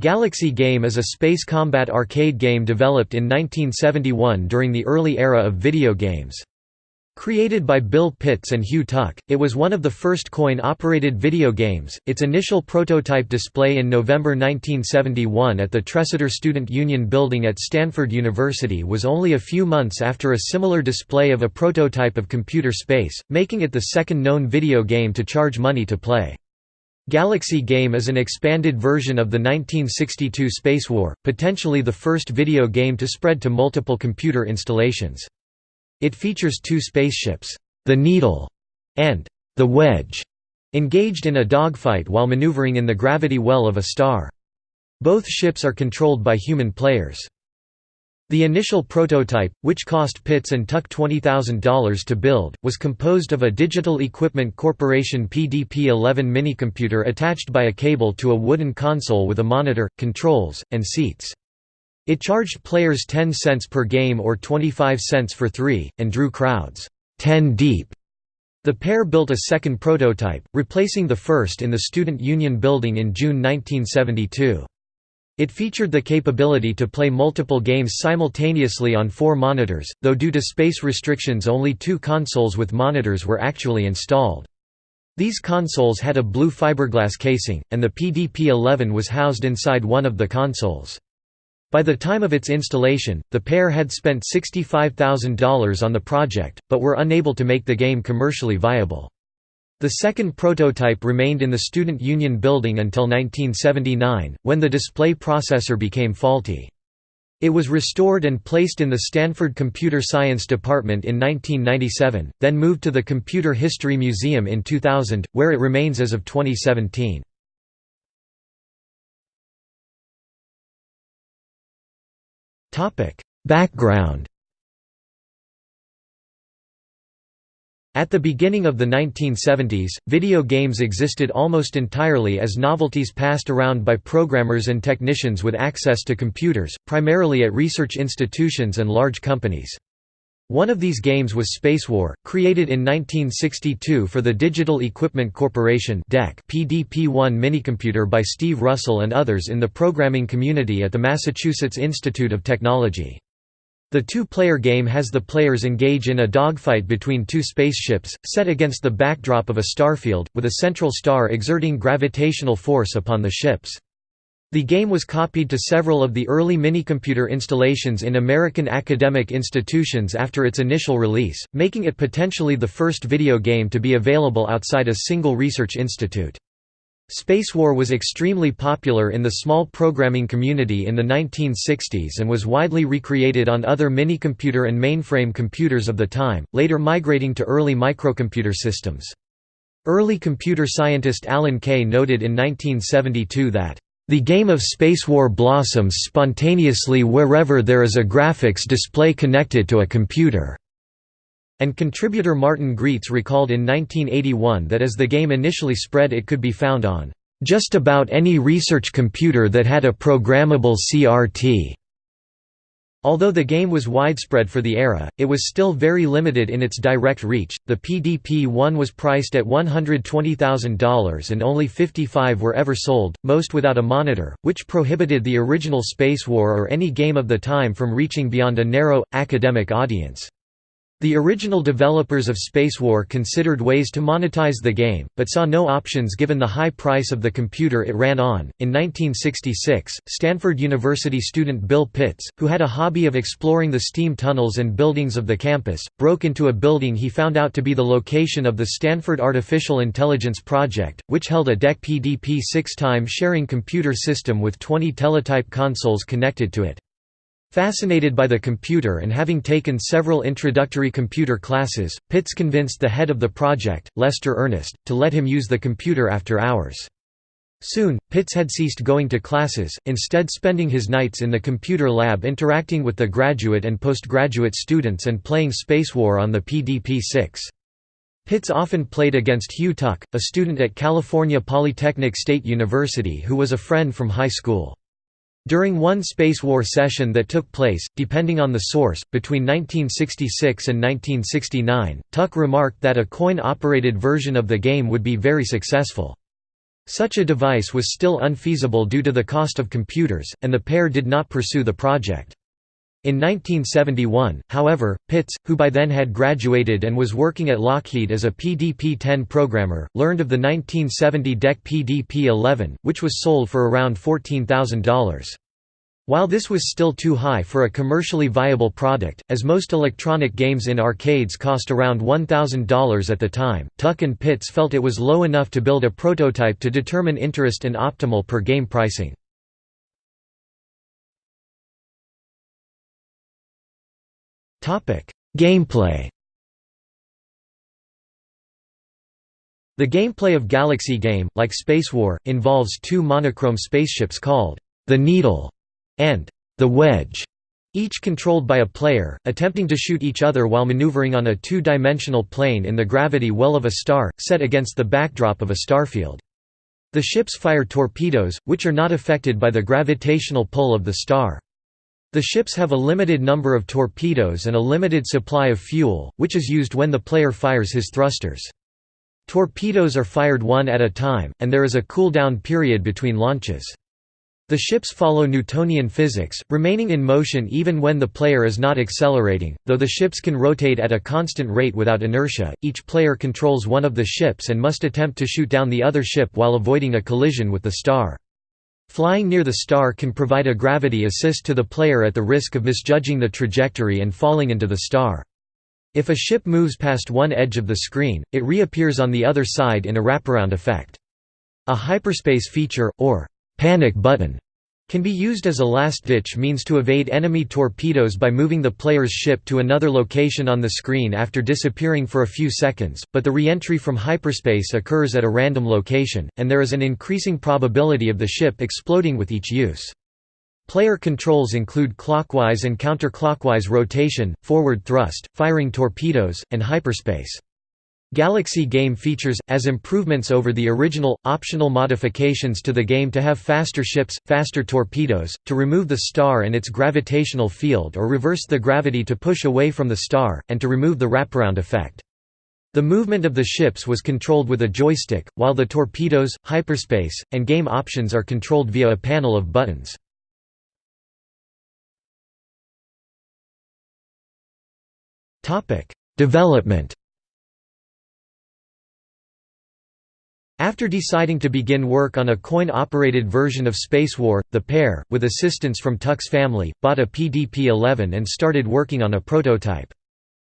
Galaxy Game is a space combat arcade game developed in 1971 during the early era of video games. Created by Bill Pitts and Hugh Tuck, it was one of the first coin-operated video games. Its initial prototype display in November 1971 at the Tresidder Student Union Building at Stanford University was only a few months after a similar display of a prototype of computer space, making it the second known video game to charge money to play. Galaxy Game is an expanded version of the 1962 Space War, potentially the first video game to spread to multiple computer installations. It features two spaceships, the Needle and the Wedge, engaged in a dogfight while maneuvering in the gravity well of a star. Both ships are controlled by human players. The initial prototype, which cost Pitts and Tuck $20,000 to build, was composed of a Digital Equipment Corporation PDP-11 minicomputer attached by a cable to a wooden console with a monitor, controls, and seats. It charged players 10 cents per game or 25 cents for three, and drew crowds 10 deep. The pair built a second prototype, replacing the first in the Student Union Building in June 1972. It featured the capability to play multiple games simultaneously on four monitors, though due to space restrictions only two consoles with monitors were actually installed. These consoles had a blue fiberglass casing, and the PDP-11 was housed inside one of the consoles. By the time of its installation, the pair had spent $65,000 on the project, but were unable to make the game commercially viable. The second prototype remained in the Student Union building until 1979, when the display processor became faulty. It was restored and placed in the Stanford Computer Science Department in 1997, then moved to the Computer History Museum in 2000, where it remains as of 2017. Background At the beginning of the 1970s, video games existed almost entirely as novelties passed around by programmers and technicians with access to computers, primarily at research institutions and large companies. One of these games was Spacewar, created in 1962 for the Digital Equipment Corporation PDP-1 minicomputer by Steve Russell and others in the programming community at the Massachusetts Institute of Technology. The two-player game has the players engage in a dogfight between two spaceships, set against the backdrop of a starfield, with a central star exerting gravitational force upon the ships. The game was copied to several of the early minicomputer installations in American academic institutions after its initial release, making it potentially the first video game to be available outside a single research institute. Spacewar was extremely popular in the small programming community in the 1960s and was widely recreated on other minicomputer and mainframe computers of the time, later migrating to early microcomputer systems. Early computer scientist Alan Kay noted in 1972 that, "...the game of Spacewar blossoms spontaneously wherever there is a graphics display connected to a computer." And contributor Martin Graetz recalled in 1981 that as the game initially spread it could be found on just about any research computer that had a programmable CRT. Although the game was widespread for the era, it was still very limited in its direct reach. The PDP-1 was priced at $120,000 and only 55 were ever sold, most without a monitor, which prohibited the original Space War or any game of the time from reaching beyond a narrow, academic audience. The original developers of Spacewar considered ways to monetize the game, but saw no options given the high price of the computer it ran on. In 1966, Stanford University student Bill Pitts, who had a hobby of exploring the steam tunnels and buildings of the campus, broke into a building he found out to be the location of the Stanford Artificial Intelligence Project, which held a DEC PDP 6 time sharing computer system with 20 teletype consoles connected to it. Fascinated by the computer and having taken several introductory computer classes, Pitts convinced the head of the project, Lester Earnest, to let him use the computer after hours. Soon, Pitts had ceased going to classes, instead spending his nights in the computer lab interacting with the graduate and postgraduate students and playing Space War on the PDP-6. Pitts often played against Hugh Tuck, a student at California Polytechnic State University who was a friend from high school. During one Space War session that took place, depending on the source, between 1966 and 1969, Tuck remarked that a coin-operated version of the game would be very successful. Such a device was still unfeasible due to the cost of computers, and the pair did not pursue the project. In 1971, however, Pitts, who by then had graduated and was working at Lockheed as a PDP-10 programmer, learned of the 1970 DEC PDP-11, which was sold for around $14,000. While this was still too high for a commercially viable product, as most electronic games in arcades cost around $1,000 at the time, Tuck and Pitts felt it was low enough to build a prototype to determine interest and optimal per-game pricing. Gameplay The gameplay of Galaxy Game, like Space War, involves two monochrome spaceships called the Needle and the Wedge, each controlled by a player, attempting to shoot each other while maneuvering on a two-dimensional plane in the gravity well of a star, set against the backdrop of a starfield. The ships fire torpedoes, which are not affected by the gravitational pull of the star. The ships have a limited number of torpedoes and a limited supply of fuel, which is used when the player fires his thrusters. Torpedoes are fired one at a time, and there is a cool-down period between launches. The ships follow Newtonian physics, remaining in motion even when the player is not accelerating, though the ships can rotate at a constant rate without inertia. Each player controls one of the ships and must attempt to shoot down the other ship while avoiding a collision with the star. Flying near the star can provide a gravity assist to the player at the risk of misjudging the trajectory and falling into the star. If a ship moves past one edge of the screen, it reappears on the other side in a wraparound effect. A hyperspace feature, or panic button can be used as a last-ditch means to evade enemy torpedoes by moving the player's ship to another location on the screen after disappearing for a few seconds, but the re-entry from hyperspace occurs at a random location, and there is an increasing probability of the ship exploding with each use. Player controls include clockwise and counterclockwise rotation, forward thrust, firing torpedoes, and hyperspace. Galaxy game features, as improvements over the original, optional modifications to the game to have faster ships, faster torpedoes, to remove the star and its gravitational field or reverse the gravity to push away from the star, and to remove the wraparound effect. The movement of the ships was controlled with a joystick, while the torpedoes, hyperspace, and game options are controlled via a panel of buttons. Development After deciding to begin work on a coin-operated version of Spacewar, the pair, with assistance from Tuck's family, bought a PDP-11 and started working on a prototype.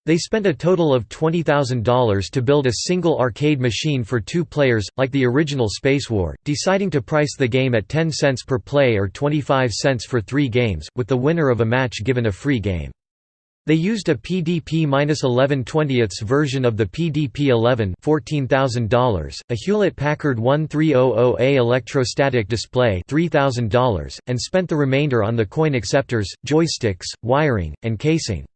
They spent a total of $20,000 to build a single arcade machine for two players, like the original Spacewar, deciding to price the game at 10 cents per play or 25 cents for three games, with the winner of a match given a free game. They used a PDP-11 20 version of the PDP-11 $14,000, a Hewlett-Packard 1300A electrostatic display $3,000, and spent the remainder on the coin acceptors, joysticks, wiring, and casing.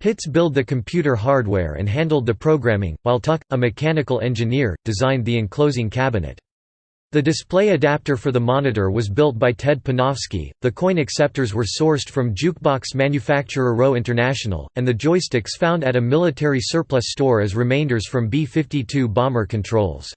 Pitts built the computer hardware and handled the programming, while Tuck, a mechanical engineer, designed the enclosing cabinet. The display adapter for the monitor was built by Ted Panofsky, the coin acceptors were sourced from jukebox manufacturer Rowe International, and the joysticks found at a military surplus store as remainders from B-52 bomber controls.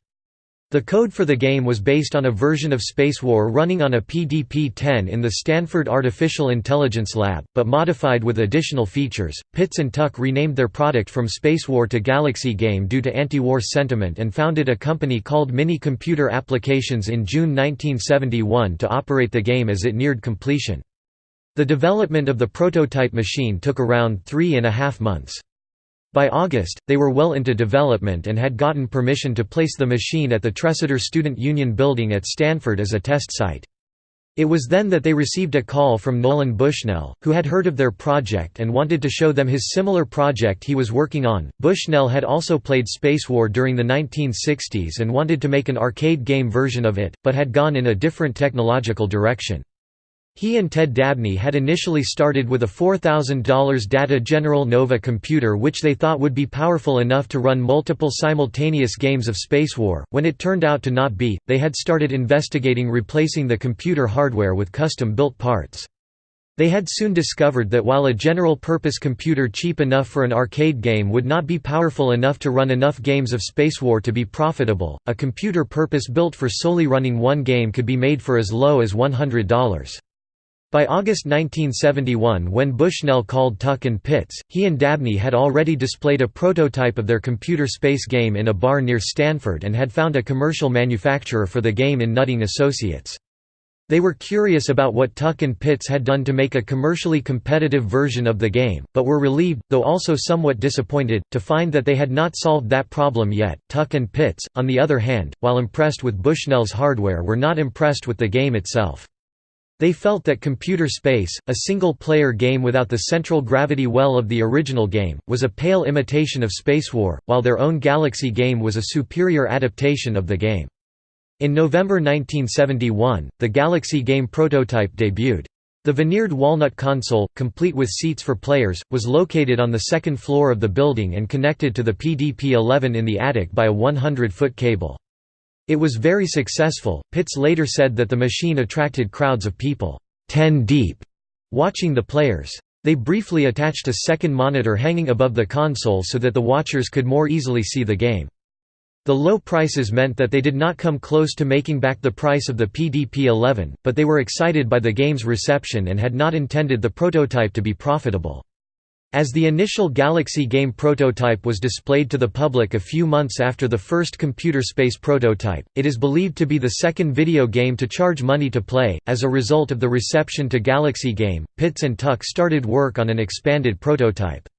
The code for the game was based on a version of Spacewar running on a PDP-10 in the Stanford Artificial Intelligence Lab, but modified with additional features. Pitts and Tuck renamed their product from Spacewar to Galaxy Game due to anti-war sentiment and founded a company called Mini Computer Applications in June 1971 to operate the game as it neared completion. The development of the prototype machine took around three and a half months. By August, they were well into development and had gotten permission to place the machine at the Tresidder Student Union building at Stanford as a test site. It was then that they received a call from Nolan Bushnell, who had heard of their project and wanted to show them his similar project he was working on. Bushnell had also played Spacewar during the 1960s and wanted to make an arcade game version of it, but had gone in a different technological direction. He and Ted Dabney had initially started with a $4,000 Data General Nova computer which they thought would be powerful enough to run multiple simultaneous games of Space War. When it turned out to not be, they had started investigating replacing the computer hardware with custom-built parts. They had soon discovered that while a general-purpose computer cheap enough for an arcade game would not be powerful enough to run enough games of Space War to be profitable, a computer purpose-built for solely running one game could be made for as low as $100. By August 1971 when Bushnell called Tuck and Pitts, he and Dabney had already displayed a prototype of their computer space game in a bar near Stanford and had found a commercial manufacturer for the game in Nutting Associates. They were curious about what Tuck and Pitts had done to make a commercially competitive version of the game, but were relieved, though also somewhat disappointed, to find that they had not solved that problem yet. Tuck and Pitts, on the other hand, while impressed with Bushnell's hardware were not impressed with the game itself. They felt that Computer Space, a single-player game without the central gravity well of the original game, was a pale imitation of Spacewar, while their own Galaxy game was a superior adaptation of the game. In November 1971, the Galaxy game prototype debuted. The veneered walnut console, complete with seats for players, was located on the second floor of the building and connected to the PDP-11 in the attic by a 100-foot cable. It was very successful. Pitts later said that the machine attracted crowds of people, 10 deep, watching the players. They briefly attached a second monitor hanging above the console so that the watchers could more easily see the game. The low prices meant that they did not come close to making back the price of the PDP-11, but they were excited by the game's reception and had not intended the prototype to be profitable. As the initial Galaxy game prototype was displayed to the public a few months after the first computer space prototype, it is believed to be the second video game to charge money to play. As a result of the reception to Galaxy game, Pitts and Tuck started work on an expanded prototype.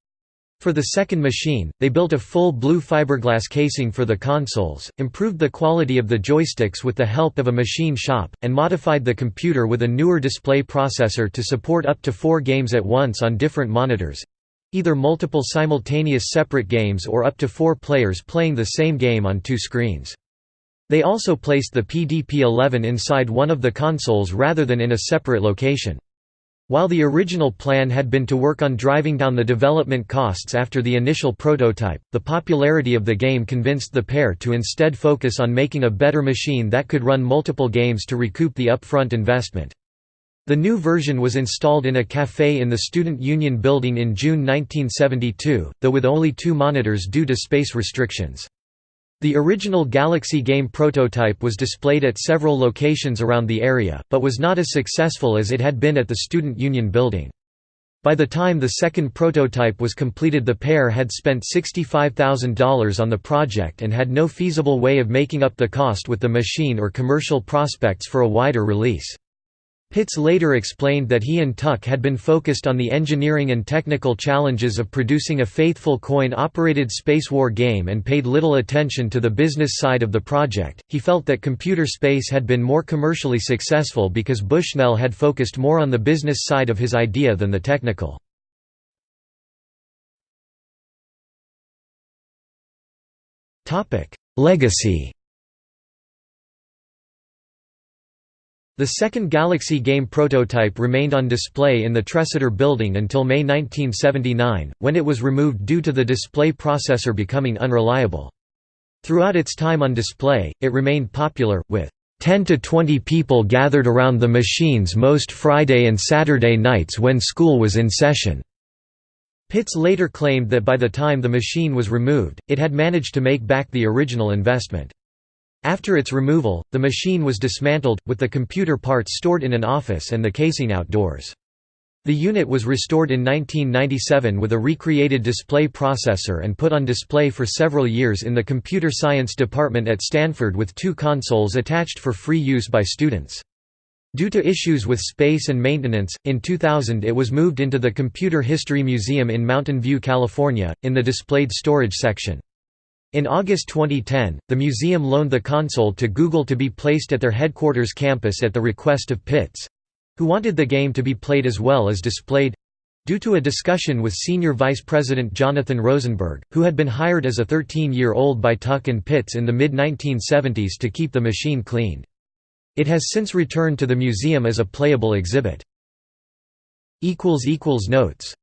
For the second machine, they built a full blue fiberglass casing for the consoles, improved the quality of the joysticks with the help of a machine shop, and modified the computer with a newer display processor to support up to four games at once on different monitors—either multiple simultaneous separate games or up to four players playing the same game on two screens. They also placed the PDP-11 inside one of the consoles rather than in a separate location. While the original plan had been to work on driving down the development costs after the initial prototype, the popularity of the game convinced the pair to instead focus on making a better machine that could run multiple games to recoup the upfront investment. The new version was installed in a café in the Student Union building in June 1972, though with only two monitors due to space restrictions. The original Galaxy game prototype was displayed at several locations around the area, but was not as successful as it had been at the Student Union building. By the time the second prototype was completed the pair had spent $65,000 on the project and had no feasible way of making up the cost with the machine or commercial prospects for a wider release. Pitts later explained that he and Tuck had been focused on the engineering and technical challenges of producing a faithful coin-operated spacewar game and paid little attention to the business side of the project. He felt that computer space had been more commercially successful because Bushnell had focused more on the business side of his idea than the technical. Legacy The second Galaxy game prototype remained on display in the Tresidder building until May 1979, when it was removed due to the display processor becoming unreliable. Throughout its time on display, it remained popular, with 10 to 20 people gathered around the machines most Friday and Saturday nights when school was in session. Pitts later claimed that by the time the machine was removed, it had managed to make back the original investment. After its removal, the machine was dismantled, with the computer parts stored in an office and the casing outdoors. The unit was restored in 1997 with a recreated display processor and put on display for several years in the computer science department at Stanford with two consoles attached for free use by students. Due to issues with space and maintenance, in 2000 it was moved into the Computer History Museum in Mountain View, California, in the displayed storage section. In August 2010, the museum loaned the console to Google to be placed at their headquarters campus at the request of Pitts—who wanted the game to be played as well as displayed—due to a discussion with Senior Vice President Jonathan Rosenberg, who had been hired as a 13-year-old by Tuck and Pitts in the mid-1970s to keep the machine cleaned. It has since returned to the museum as a playable exhibit. Notes